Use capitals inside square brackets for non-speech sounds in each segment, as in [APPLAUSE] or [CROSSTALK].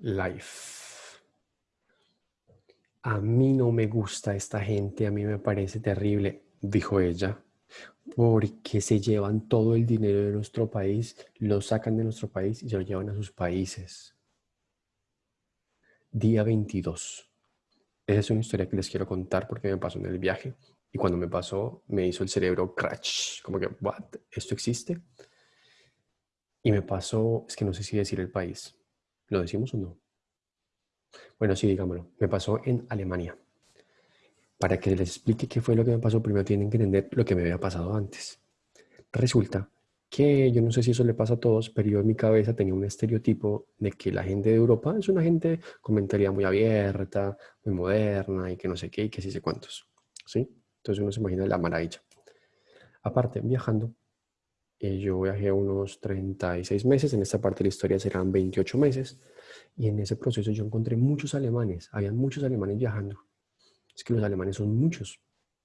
Life. A mí no me gusta esta gente, a mí me parece terrible, dijo ella, porque se llevan todo el dinero de nuestro país, lo sacan de nuestro país y se lo llevan a sus países. Día 22. Esa es una historia que les quiero contar porque me pasó en el viaje. Y cuando me pasó, me hizo el cerebro crash. Como que, ¿what? ¿Esto existe? Y me pasó, es que no sé si decir el país. ¿Lo decimos o no? Bueno, sí, digámoslo. Me pasó en Alemania. Para que les explique qué fue lo que me pasó, primero tienen que entender lo que me había pasado antes. Resulta que yo no sé si eso le pasa a todos, pero yo en mi cabeza tenía un estereotipo de que la gente de Europa es una gente con mentalidad muy abierta, muy moderna y que no sé qué y que sí sé cuántos. ¿Sí? Entonces uno se imagina la maravilla. Aparte, viajando, eh, yo viajé unos 36 meses, en esta parte de la historia serán 28 meses, y en ese proceso yo encontré muchos alemanes, habían muchos alemanes viajando. Es que los alemanes son muchos.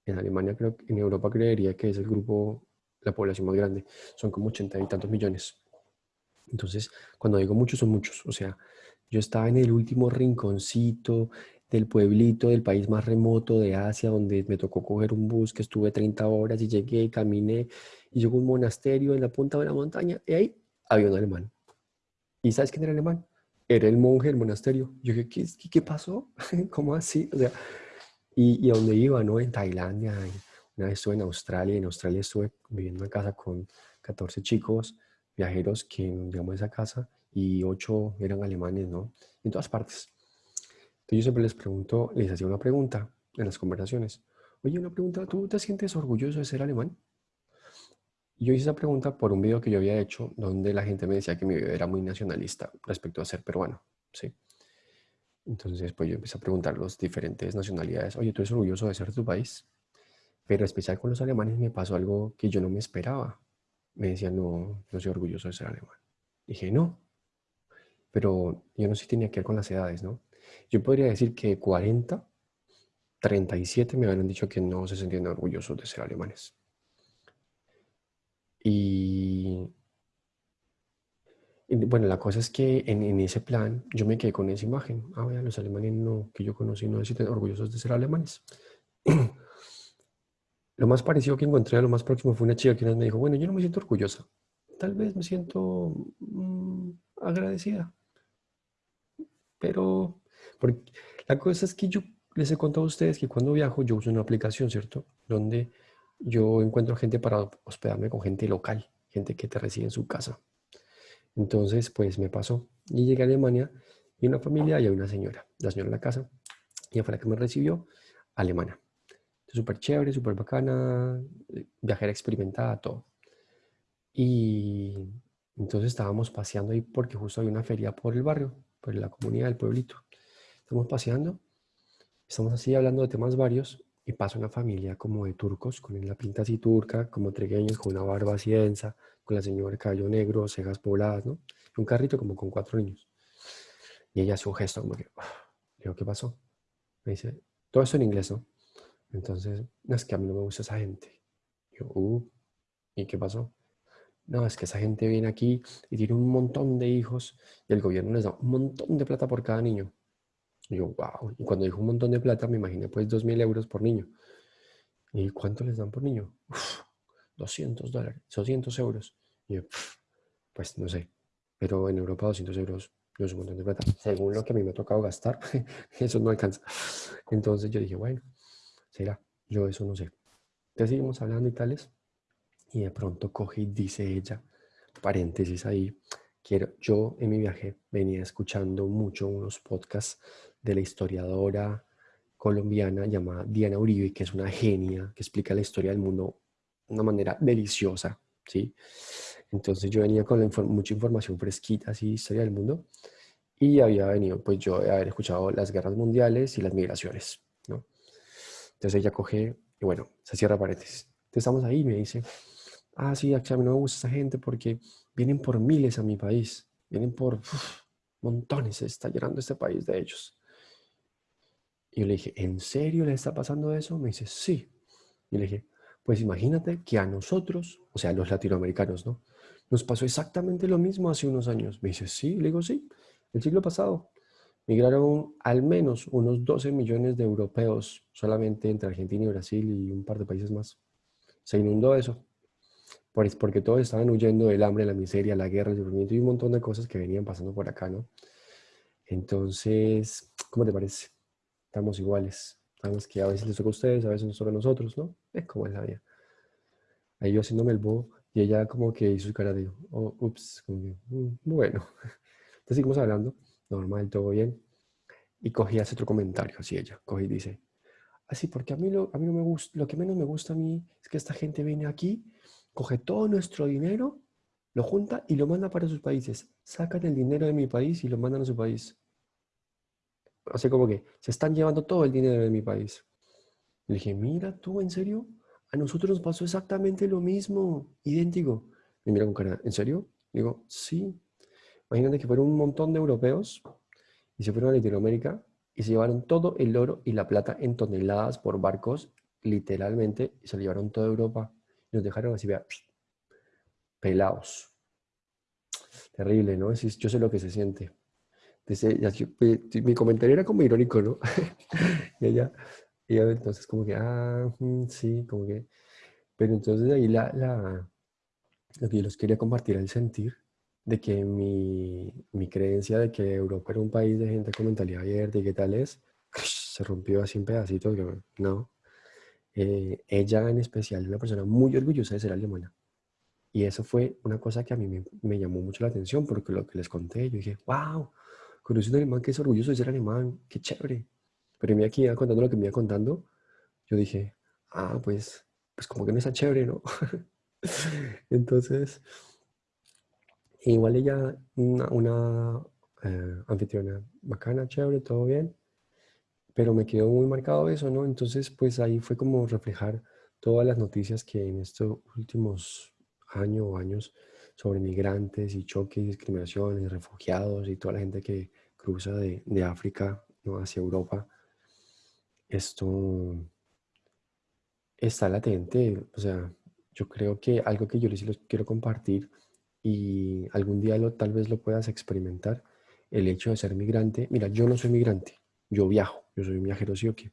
En Alemania, creo, en Europa creería que es el grupo, la población más grande, son como 80 y tantos millones. Entonces, cuando digo muchos, son muchos. O sea, yo estaba en el último rinconcito del pueblito del país más remoto de Asia, donde me tocó coger un bus que estuve 30 horas y llegué, caminé y llegó un monasterio en la punta de la montaña y ahí había un alemán. ¿Y sabes quién era el alemán? Era el monje del monasterio. Yo dije, ¿qué, qué pasó? [LAUGHS] ¿Cómo así? O sea, y, y a dónde iba, ¿no? En Tailandia, una vez estuve en Australia, en Australia estuve viviendo en casa con 14 chicos viajeros que llegamos a esa casa y 8 eran alemanes, ¿no? En todas partes. Entonces yo siempre les pregunto, les hacía una pregunta en las conversaciones. Oye, una pregunta, ¿tú te sientes orgulloso de ser alemán? Y yo hice esa pregunta por un video que yo había hecho donde la gente me decía que mi video era muy nacionalista respecto a ser peruano, ¿sí? Entonces, pues yo empecé a preguntar las diferentes nacionalidades. Oye, ¿tú eres orgulloso de ser de tu país? Pero especial con los alemanes me pasó algo que yo no me esperaba. Me decían, no, no soy orgulloso de ser alemán. Dije, no. Pero yo no sé si tenía que ver con las edades, ¿no? Yo podría decir que 40, 37 me habían dicho que no se sentían orgullosos de ser alemanes. Y, bueno, la cosa es que en, ese plan yo me quedé con esa imagen. Ah, vaya, los alemanes no, que yo conocí no se sienten orgullosos de ser alemanes. [CLEARS THROAT] lo más parecido que encontré, lo más próximo fue una chica que me dijo, bueno, yo no me siento orgullosa. Tal vez me siento mm, agradecida. Pero porque la cosa es que yo les he contado a ustedes que cuando viajo yo uso una aplicación, ¿cierto? Donde yo encuentro gente para hospedarme con gente local, gente que te recibe en su casa. Entonces, pues me pasó. Y llegué a Alemania y una familia y una señora. La señora en la casa, ella fue la que me recibió, alemana. Súper chévere, súper bacana, viajera experimentada, todo. Y entonces estábamos paseando ahí porque justo hay una feria por el barrio, por la comunidad del pueblito. Estamos paseando, estamos así hablando de temas varios y pasa una familia como de turcos, con la pinta así turca, como trigueños, con una barba así densa, con la señora cabello negro, cejas pobladas, ¿no? Un carrito como con cuatro niños. Y ella hace un gesto como que, ah", le digo, ¿qué pasó? Me dice, todo esto en inglés, ¿no? Entonces, no, es que a mí no me gusta esa gente. yo, uh, ¿y qué pasó? No, es que esa gente viene aquí y tiene un montón de hijos y el gobierno les da un montón de plata por cada niño. Y yo, wow. Y cuando dijo un montón de plata, me imaginé pues 2.000 euros por niño. ¿Y cuánto les dan por niño? 200 dólares, 200 euros. Y yo, pues no sé. Pero en Europa 200 euros no es un montón de plata. Según lo que a mí me ha tocado gastar, [LAUGHS] eso no alcanza. Entonces yo dije, bueno, será. Yo eso no sé. Entonces seguimos hablando y tales. Y de pronto coge y dice ella, paréntesis ahí, quiero, yo en mi viaje venía escuchando mucho unos podcasts de la historiadora colombiana llamada Diana Uribe, que es una genia, que explica la historia del mundo de una manera deliciosa, ¿sí? Entonces yo venía con mucha información fresquita, así, historia del mundo, y había venido, pues yo a haber escuchado las guerras mundiales y las migraciones, ¿no? Entonces ella coge, y bueno, se cierra paréntesis. Entonces estamos ahí me dice, ah, sí, a mí no me gusta esa gente porque vienen por miles a mi país, vienen por montones, se está llenando este país de ellos. Y yo le dije, ¿en serio le está pasando eso? Me dice, sí. Y le dije, pues imagínate que a nosotros, o sea, a los latinoamericanos, ¿no? Nos pasó exactamente lo mismo hace unos años. Me dice, sí. Le digo, sí, el siglo pasado. migraron al menos unos 12 millones de europeos solamente entre Argentina y Brasil y un par de países más. Se inundó eso, porque todos estaban huyendo del hambre, la miseria, la guerra, el sufrimiento y un montón de cosas que venían pasando por acá, ¿no? Entonces, ¿cómo te parece? Estamos iguales. Sabemos que a veces les toca a ustedes, a veces nos toca a nosotros, ¿no? Es como es la vida. Ahí yo haciéndome el bobo y ella como que hizo su cara de, oh, ups, como que, mm, bueno. [LAUGHS] Entonces seguimos hablando, normal, todo bien. Y cogí hace otro comentario, así ella, cogí y dice, así, porque a mí, lo, a mí no me gusta, lo que menos me gusta a mí es que esta gente viene aquí, coge todo nuestro dinero, lo junta y lo manda para sus países. Sacan el dinero de mi país y lo mandan a su país. Sea, como que se están llevando todo el dinero de mi país. Le dije, mira tú, ¿en serio? A nosotros nos pasó exactamente lo mismo, idéntico. Me mira con cara, ¿en serio? Digo, sí. Imagínate que fueron un montón de europeos y se fueron a Latinoamérica y se llevaron todo el oro y la plata en toneladas por barcos, literalmente, y se lo llevaron toda Europa. Y nos dejaron así, vea, pelados. Terrible, ¿no? Yo sé lo que se siente. Pues, mi comentario era como irónico, ¿no? [LAUGHS] y ella, entonces como que, ah, sí, como que... Pero entonces ahí la, la, lo que yo les quería compartir el sentir de que mi, mi, creencia de que Europa era un país de gente con mentalidad abierta y qué tal es, se rompió así en pedacitos. no. Eh, ella en especial es una persona muy orgullosa de ser alemana. Y eso fue una cosa que a mí me, me llamó mucho la atención porque lo que les conté, yo dije, wow, conocí un alemán que es orgulloso de ser alemán, qué chévere. Pero me aquí contando lo que me iba contando, yo dije, ah, pues, pues como que no está chévere, ¿no? [LAUGHS] Entonces, igual ella, una, una eh, anfitriona bacana, chévere, todo bien, pero me quedó muy marcado eso, ¿no? Entonces, pues ahí fue como reflejar todas las noticias que en estos últimos años o años sobre migrantes y choques, discriminaciones, refugiados y toda la gente que cruza de, de África hacia Europa, esto está latente. O sea, yo creo que algo que yo les quiero compartir y algún día lo, tal vez lo puedas experimentar, el hecho de ser migrante. Mira, yo no soy migrante, yo viajo, yo soy un viajero sí o qué,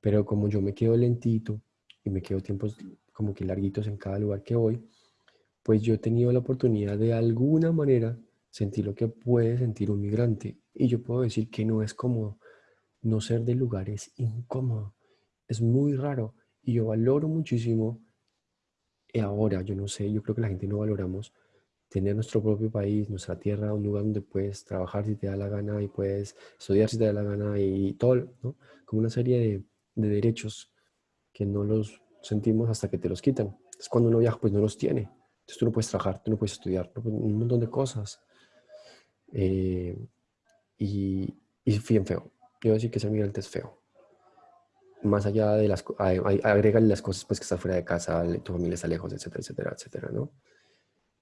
pero como yo me quedo lentito y me quedo tiempos como que larguitos en cada lugar que voy, pues yo he tenido la oportunidad de alguna manera sentir lo que puede sentir un migrante. Y yo puedo decir que no es cómodo. No ser de lugares incómodo. Es muy raro. Y yo valoro muchísimo, y ahora, yo no sé, yo creo que la gente no valoramos tener nuestro propio país, nuestra tierra, un lugar donde puedes trabajar si te da la gana y puedes estudiar si te da la gana y todo, ¿no? Como una serie de, de derechos que no los sentimos hasta que te los quitan. Es cuando uno viaja, pues no los tiene. Entonces tú no puedes trabajar, tú no puedes estudiar, un montón de cosas. Eh, y, y bien feo. Yo voy a decir que ser migrante es feo. Más allá de las... Agrégale las cosas pues que estás fuera de casa, tu familia está lejos, etcétera, etcétera, etcétera, ¿no?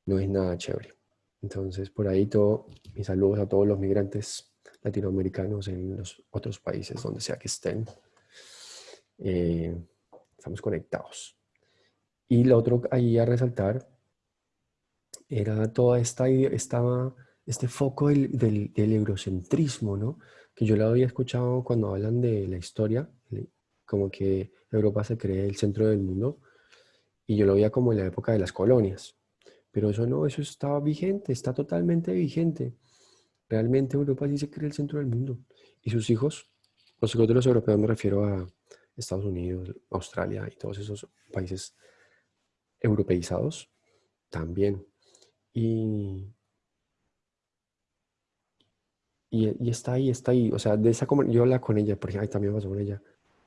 No es nada chévere. Entonces, por ahí todo, mis saludos a todos los migrantes latinoamericanos en los otros países, donde sea que estén. Eh, estamos conectados. Y lo otro ahí a resaltar era toda esta, esta este foco del, del, eurocentrismo, ¿no? Que yo lo había escuchado cuando hablan de la historia, como que Europa se cree el centro del mundo, y yo lo veía como en la época de las colonias. Pero eso no, eso estaba vigente, está totalmente vigente. Realmente Europa sí se cree el centro del mundo. Y sus hijos, los hijos de los europeos me refiero a Estados Unidos, Australia y todos esos países europeizados, también y, y, está ahí, está ahí. O sea, de esa yo hablaba con ella, porque ahí también pasó con ella.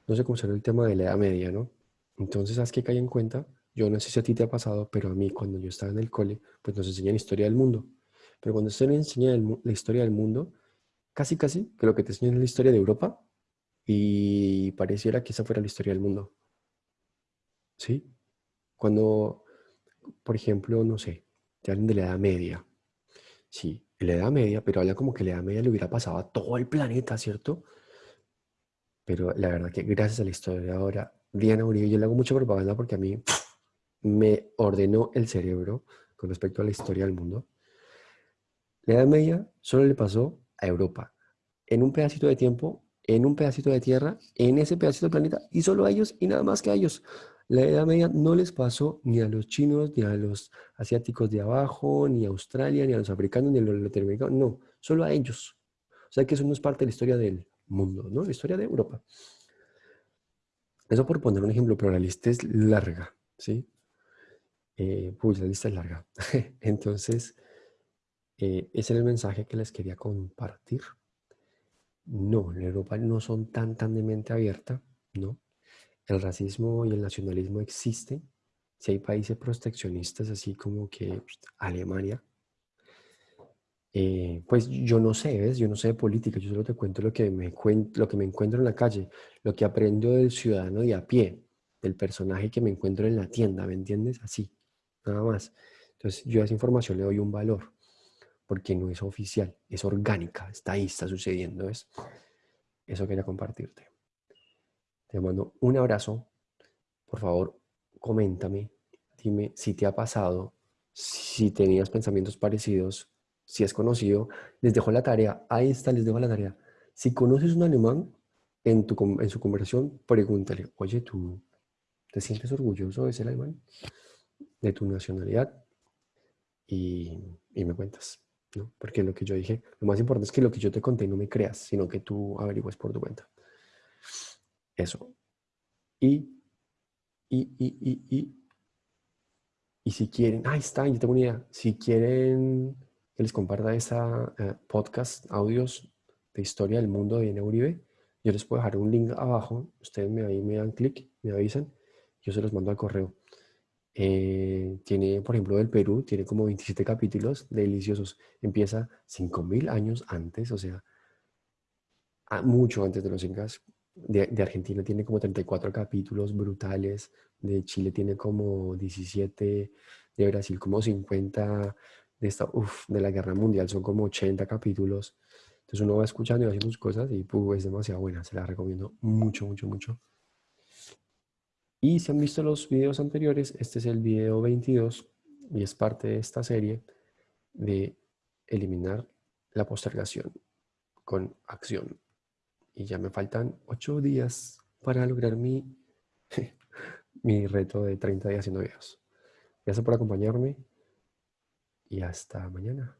No sé cómo será el tema de la edad media, ¿no? Entonces, ¿sabes qué cae en cuenta? Yo no sé si a ti te ha pasado, pero a mí cuando yo estaba en el cole, pues nos enseñan historia del mundo. Pero cuando se enseña la historia del mundo, casi casi que lo que te enseñan es la historia de Europa y pareciera que esa fuera la historia del mundo. ¿Sí? Cuando, por ejemplo, no sé, te hablan de la Edad Media. Sí, la Edad Media, pero habla como que la Edad Media le hubiera pasado a todo el planeta, ¿cierto? Pero la verdad que gracias a la historia ahora, Diana Uribe, yo le hago mucha propaganda porque a mí me ordenó el cerebro con respecto a la historia del mundo. La Edad Media solo le pasó a Europa. en un pedacito de tiempo, en un pedacito de tierra, en ese pedacito de planeta, y solo a ellos y nada más que a ellos. La Edad Media no les pasó ni a los chinos, ni a los asiáticos de abajo, ni a Australia, ni a los africanos, ni a los latinoamericanos, no, solo a ellos. O sea que eso no es parte de la historia del mundo, ¿no? La historia de Europa. Eso por poner un ejemplo, pero la lista es larga, ¿sí? Eh, la lista es larga. [LAUGHS] Entonces, eh, ese era el mensaje que les quería compartir. No, en Europa no son tan, tan de mente abierta, ¿no? El racismo y el nacionalismo existen. Si hay países proteccionistas, así como que Alemania, eh, pues yo no sé, ¿ves? Yo no sé de política, yo solo te cuento lo que, me lo que me encuentro en la calle, lo que aprendo del ciudadano de a pie, del personaje que me encuentro en la tienda, ¿me entiendes? Así, nada más. Entonces yo a esa información le doy un valor porque no es oficial, es orgánica, está ahí, está sucediendo. ¿ves? Eso quería compartirte. Te mando un abrazo. Por favor, coméntame, dime si te ha pasado, si tenías pensamientos parecidos, si has conocido. Les dejo la tarea, ahí está, les dejo la tarea. Si conoces un alemán, en, tu, en su conversación, pregúntale, oye, ¿tú te sientes orgulloso de ser alemán? De tu nacionalidad. Y, y me cuentas. Porque lo que yo dije, lo más importante es que lo que yo te conté no me creas, sino que tú averigües por tu cuenta. Eso. Y, y, y, y, y, y si quieren, ahí está, yo tengo una idea. Si quieren que les comparta esta eh, podcast, audios de historia del mundo de Uribe, yo les puedo dejar un link abajo. Ustedes me, ahí me dan clic, me avisan, yo se los mando al correo. Eh, tiene, por ejemplo, del Perú, tiene como 27 capítulos deliciosos. Empieza 5.000 años antes, o sea, mucho antes de los incas. De, de, Argentina tiene como 34 capítulos brutales. De Chile tiene como 17. De Brasil como 50. De, esta, uf, de la Guerra Mundial son como 80 capítulos. Entonces uno va escuchando y haciendo sus cosas y es demasiado buena. Se la recomiendo mucho, mucho, mucho. Y si han visto los videos anteriores, este es el video 22 y es parte de esta serie de eliminar la postergación con acción. Y ya me faltan 8 días para lograr mi, [LAUGHS] mi reto de 30 días haciendo videos. Gracias por acompañarme y hasta mañana.